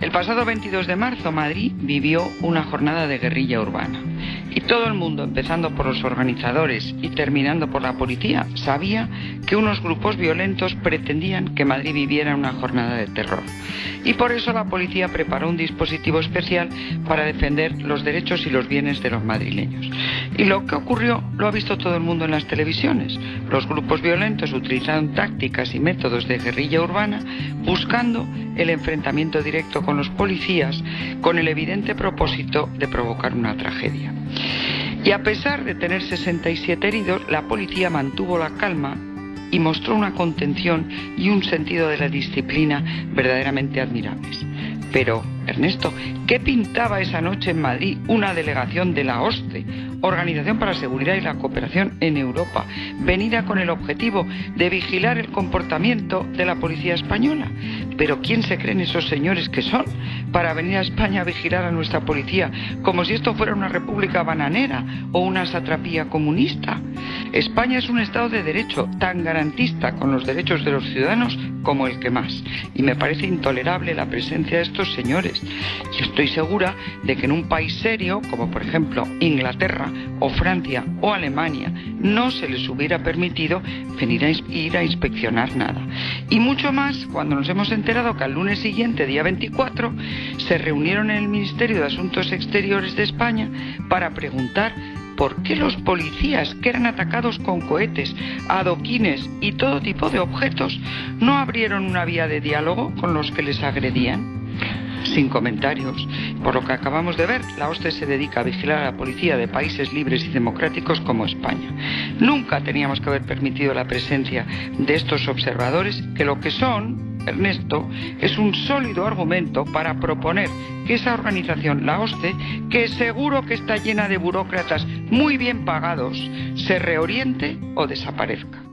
El pasado 22 de marzo Madrid vivió una jornada de guerrilla urbana. Y todo el mundo, empezando por los organizadores y terminando por la policía, sabía que unos grupos violentos pretendían que Madrid viviera una jornada de terror. Y por eso la policía preparó un dispositivo especial para defender los derechos y los bienes de los madrileños. Y lo que ocurrió lo ha visto todo el mundo en las televisiones. Los grupos violentos utilizaron tácticas y métodos de guerrilla urbana buscando el enfrentamiento directo con los policías con el evidente propósito de provocar una tragedia. Y a pesar de tener 67 heridos, la policía mantuvo la calma y mostró una contención y un sentido de la disciplina verdaderamente admirables. Pero, Ernesto, ¿qué pintaba esa noche en Madrid una delegación de la OSCE, Organización para la Seguridad y la Cooperación en Europa, venida con el objetivo de vigilar el comportamiento de la policía española? Pero ¿quién se creen esos señores que son para venir a España a vigilar a nuestra policía como si esto fuera una república bananera o una satrapía comunista? España es un Estado de Derecho tan garantista con los derechos de los ciudadanos como el que más. Y me parece intolerable la presencia de estos señores. Yo estoy segura de que en un país serio, como por ejemplo Inglaterra o Francia o Alemania, no se les hubiera permitido venir a ir a inspeccionar nada. Y mucho más cuando nos hemos enterado que al lunes siguiente, día 24, se reunieron en el Ministerio de Asuntos Exteriores de España para preguntar por qué los policías que eran atacados con cohetes, adoquines y todo tipo de objetos no abrieron una vía de diálogo con los que les agredían. Sin comentarios. Por lo que acabamos de ver, la OSCE se dedica a vigilar a la policía de países libres y democráticos como España. Nunca teníamos que haber permitido la presencia de estos observadores que lo que son Ernesto, es un sólido argumento para proponer que esa organización, la OSCE, que seguro que está llena de burócratas muy bien pagados, se reoriente o desaparezca.